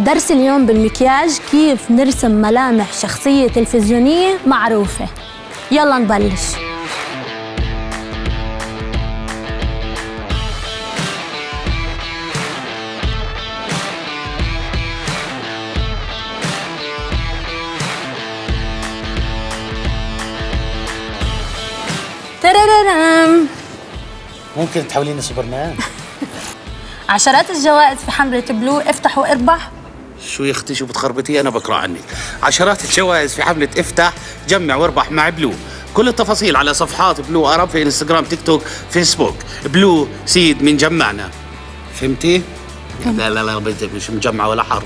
درس اليوم بالمكياج كيف نرسم ملامح شخصية تلفزيونية معروفة. يلا نبلش. ترررم. ممكن تحوليني سوبرمان. عشرات الجوائز في حملة بلو افتح واربح شو يا أختي شو بتخربطي؟ أنا بقرا عنك. عشرات الجوائز في حملة افتح جمع واربح مع بلو. كل التفاصيل على صفحات بلو أرب في إنستغرام تيك توك فيسبوك. بلو سيد من جمعنا. فهمتي؟ لا لا لا مش مجمعة ولا حرف.